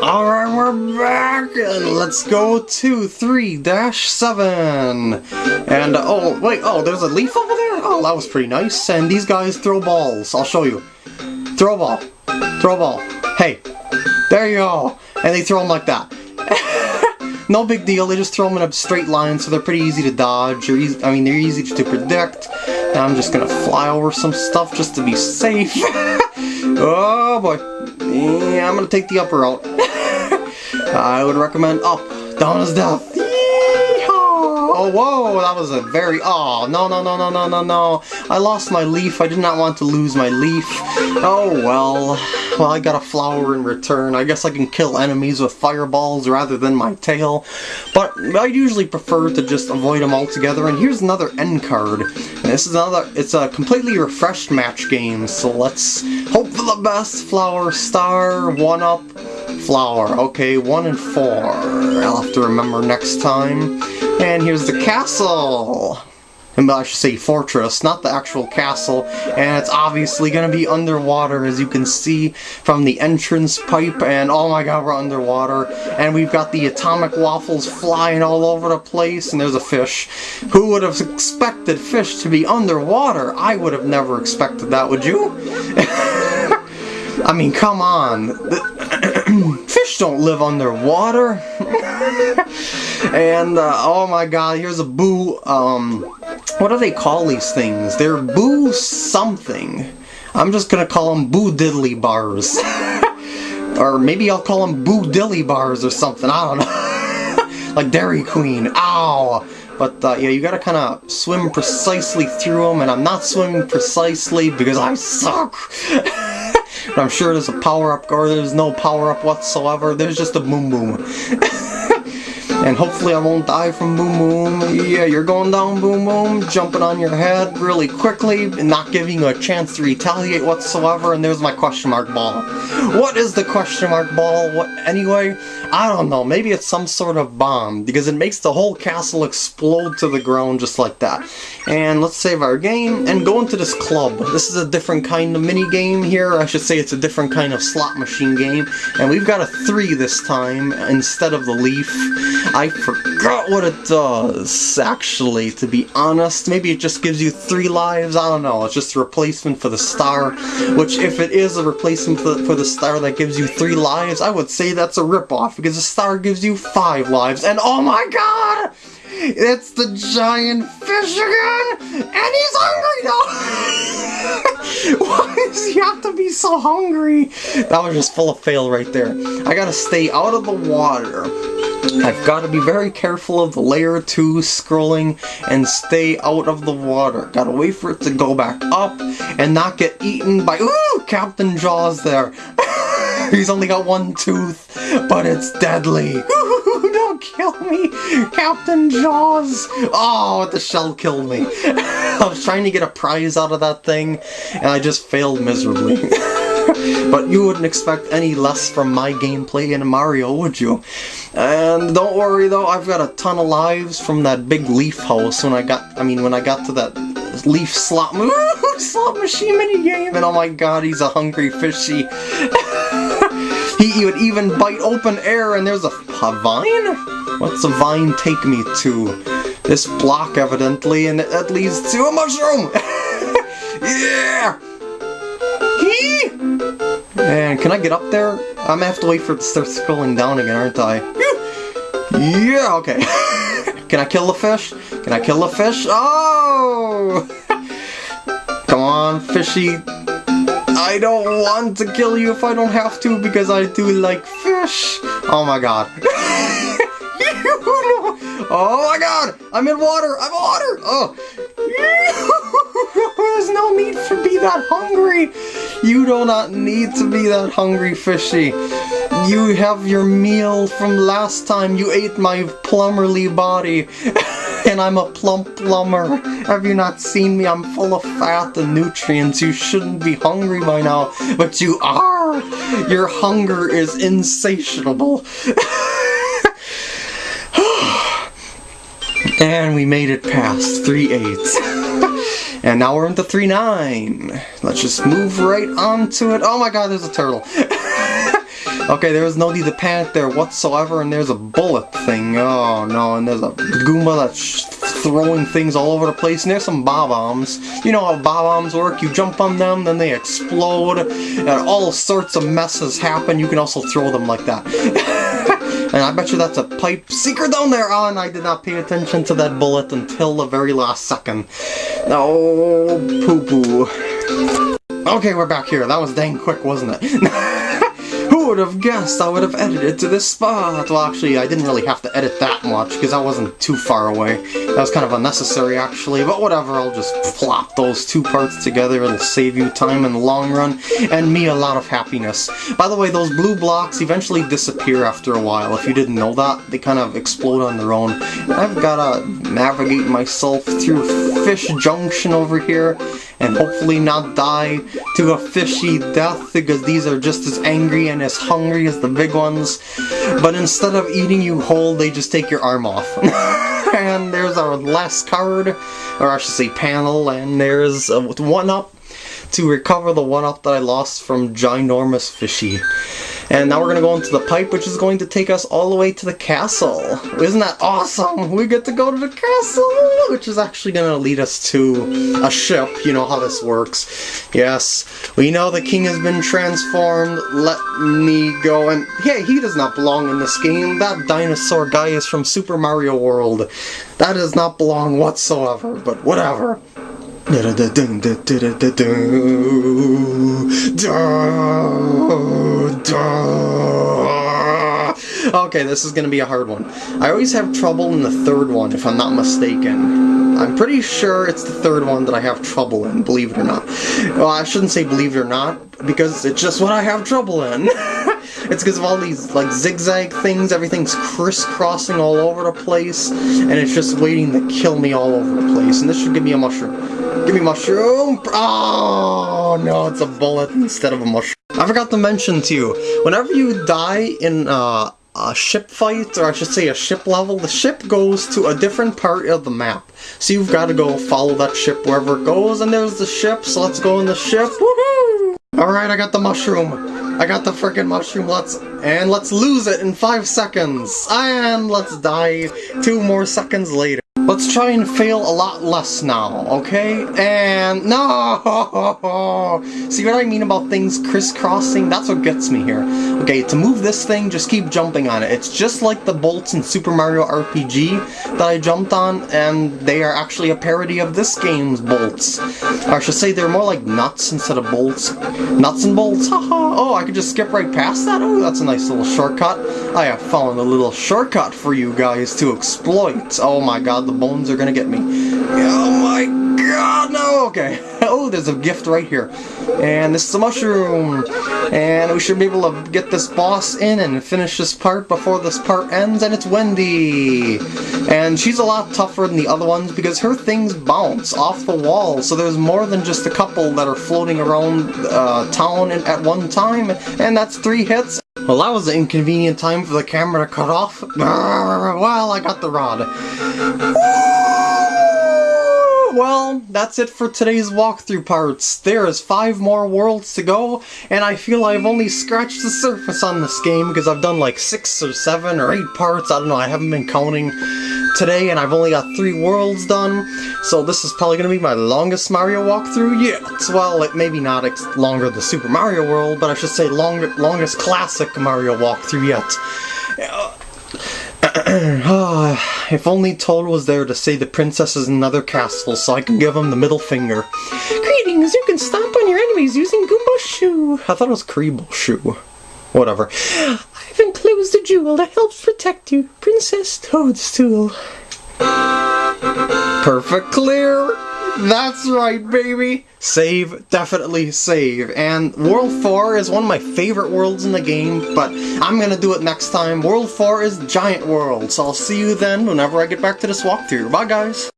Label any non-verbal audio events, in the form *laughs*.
Alright, we're back! Let's go to 3-7! And, oh, wait, oh, there's a leaf over there? Oh, that was pretty nice. And these guys throw balls. I'll show you. Throw ball. Throw ball. Hey. There you go! And they throw them like that. *laughs* no big deal, they just throw them in a straight line, so they're pretty easy to dodge. Or easy, I mean, they're easy to predict. And I'm just gonna fly over some stuff just to be safe. *laughs* oh, boy. Yeah, I'm gonna take the upper route. *laughs* I would recommend up. Down is death. Oh, whoa, that was a very... Oh, no, no, no, no, no, no, no. I lost my leaf. I did not want to lose my leaf. Oh, well. Well, I got a flower in return. I guess I can kill enemies with fireballs rather than my tail. But I usually prefer to just avoid them altogether. And here's another end card. And this is another... It's a completely refreshed match game. So let's hope for the best. Flower, star, one-up, flower. Okay, one and four. I'll have to remember next time. And here's the castle! And I should say fortress, not the actual castle. And it's obviously going to be underwater, as you can see from the entrance pipe. And oh my god, we're underwater. And we've got the atomic waffles flying all over the place. And there's a fish. Who would have expected fish to be underwater? I would have never expected that, would you? *laughs* I mean, come on. *clears throat* Fish don't live underwater. *laughs* and, uh, oh my god, here's a boo, um, what do they call these things? They're boo something. I'm just gonna call them boo diddly bars. *laughs* or maybe I'll call them boo dilly bars or something, I don't know. *laughs* like Dairy Queen, ow! But uh, yeah, you gotta kind of swim precisely through them, and I'm not swimming precisely because I suck! *laughs* But I'm sure there's a power-up, or there's no power-up whatsoever. There's just a boom boom. And hopefully I won't die from Boom Boom. Yeah, you're going down Boom Boom, jumping on your head really quickly, and not giving you a chance to retaliate whatsoever, and there's my question mark ball. What is the question mark ball? What anyway? I don't know, maybe it's some sort of bomb, because it makes the whole castle explode to the ground just like that. And let's save our game, and go into this club. This is a different kind of mini game here, I should say it's a different kind of slot machine game, and we've got a 3 this time, instead of the leaf. I forgot what it does, actually, to be honest. Maybe it just gives you three lives, I don't know. It's just a replacement for the star, which if it is a replacement for, the star that gives you three lives, I would say that's a ripoff, because the star gives you five lives, and oh my god! It's the giant fish again! And he's hungry now! *laughs* Why does he have to be so hungry? That was just full of fail right there. I gotta stay out of the water. I've got to be very careful of the layer 2 scrolling and stay out of the water. Gotta wait for it to go back up and not get eaten by- Ooh! Captain Jaws there! *laughs* He's only got one tooth, but it's deadly! Kill me! Captain Jaws! Oh, the shell killed me. *laughs* I was trying to get a prize out of that thing, and I just failed miserably. *laughs* but you wouldn't expect any less from my gameplay in Mario, would you? And don't worry though, I've got a ton of lives from that big leaf house when I got, I mean, when I got to that leaf slot, *laughs* slot machine mini game, and oh my god, he's a hungry fishy. He would even bite open air, and there's a, a vine? What's a vine take me to? This block, evidently, and that leads to a mushroom! *laughs* yeah! Hee! And can I get up there? I'm gonna have to wait for it to start scrolling down again, aren't I? Yeah, okay. *laughs* can I kill the fish? Can I kill the fish? Oh! *laughs* Come on, fishy. I don't want to kill you if I don't have to because I do like fish. Oh my god. *laughs* oh my god! I'm in water! I'm water! Oh! *laughs* There's no need to be that hungry! You do not need to be that hungry, fishy. You have your meal from last time you ate my plumberly body. *laughs* and I'm a plump plumber. Have you not seen me? I'm full of fat and nutrients. You shouldn't be hungry by now, but you are! Your hunger is insatiable. *sighs* and we made it past 3-8. And now we're into 3-9. Let's just move right onto it. Oh my god, there's a turtle. *laughs* Okay, there's no need to panic there whatsoever, and there's a bullet thing. Oh no, and there's a Goomba that's throwing things all over the place, and there's some bob-ombs. You know how bob-ombs work, you jump on them, then they explode, and all sorts of messes happen. You can also throw them like that. *laughs* and I bet you that's a pipe secret down there! Oh, and I did not pay attention to that bullet until the very last second. Oh, poo-poo. Okay, we're back here. That was dang quick, wasn't it? *laughs* would have guessed I would have edited to this spot? Well, actually, I didn't really have to edit that much, because I wasn't too far away. That was kind of unnecessary, actually, but whatever, I'll just plop those two parts together. It'll save you time in the long run, and me a lot of happiness. By the way, those blue blocks eventually disappear after a while. If you didn't know that, they kind of explode on their own. I've gotta navigate myself through Fish Junction over here, and hopefully not die to a fishy death because these are just as angry and as hungry as the big ones. But instead of eating you whole, they just take your arm off. *laughs* and there's our last card, or I should say panel, and there's a one-up to recover the one-up that I lost from Ginormous Fishy. And now we're going to go into the pipe, which is going to take us all the way to the castle. Isn't that awesome? We get to go to the castle, which is actually going to lead us to a ship. You know how this works. Yes, we know the king has been transformed. Let me go. And yeah, he does not belong in this game. That dinosaur guy is from Super Mario World. That does not belong whatsoever, but whatever. Okay, this is gonna be a hard one. I always have trouble in the third one, if I'm not mistaken. I'm pretty sure it's the third one that I have trouble in, believe it or not. Well, I shouldn't say believe it or not, because it's just what I have trouble in. it's because of all these, like, zigzag things, everything's crisscrossing all over the place, and it's just waiting to kill me all over the place, and this should give me a mushroom. Give me mushroom! Oh, no, it's a bullet instead of a mushroom. I forgot to mention to you, whenever you die in uh, a ship fight, or I should say a ship level, the ship goes to a different part of the map. So you've got to go follow that ship wherever it goes, and there's the ship, so let's go in the ship. Woohoo! Alright, I got the mushroom. I got the freaking mushroom, let's- and let's lose it in five seconds. And let's die two more seconds later. Let's try and fail a lot less now, okay? And no! *laughs* See what I mean about things crisscrossing? That's what gets me here. Okay, to move this thing, just keep jumping on it. It's just like the bolts in Super Mario RPG that I jumped on, and they are actually a parody of this game's bolts. Or I should say they're more like nuts instead of bolts. Nuts and bolts, haha! oh, I could just skip right past that? Oh, that's a nice little shortcut. I have found a little shortcut for you guys to exploit. Oh my god, the bones are gonna get me. Oh my god, no! Okay. *laughs* Oh, there's a gift right here. And this is a mushroom. And we should be able to get this boss in and finish this part before this part ends, and it's Wendy! And she's a lot tougher than the other ones because her things bounce off the wall, so there's more than just a couple that are floating around uh, town at one time, and that's three hits. Well, that was an inconvenient time for the camera to cut off. *laughs* Well, I got the rod. Well, that's it for today's walkthrough parts. There is five more worlds to go, and I feel I've only scratched the surface on this game because I've done like six or seven or eight parts. I don't know, I haven't been counting today, and I've only got three worlds done, so this is probably going to be my longest Mario walkthrough yet. Well, it maybe not longer the Super Mario World, but I should say longer, longest classic Mario walkthrough yet. *clears throat* Ah, if only Toad was there to say the princess is in another castle so I can give him the middle finger. Greetings, you can stomp on your enemies using Goomba Shoe. I thought it was Kuribo Shoe. Whatever. That helps protect you, Princess Toadstool. Perfect clear! That's right, baby! Save, definitely save. And World 4 is one of my favorite worlds in the game, but I'm gonna do it next time. World 4 is Giant World, so I'll see you then whenever I get back to this walkthrough. Bye, guys!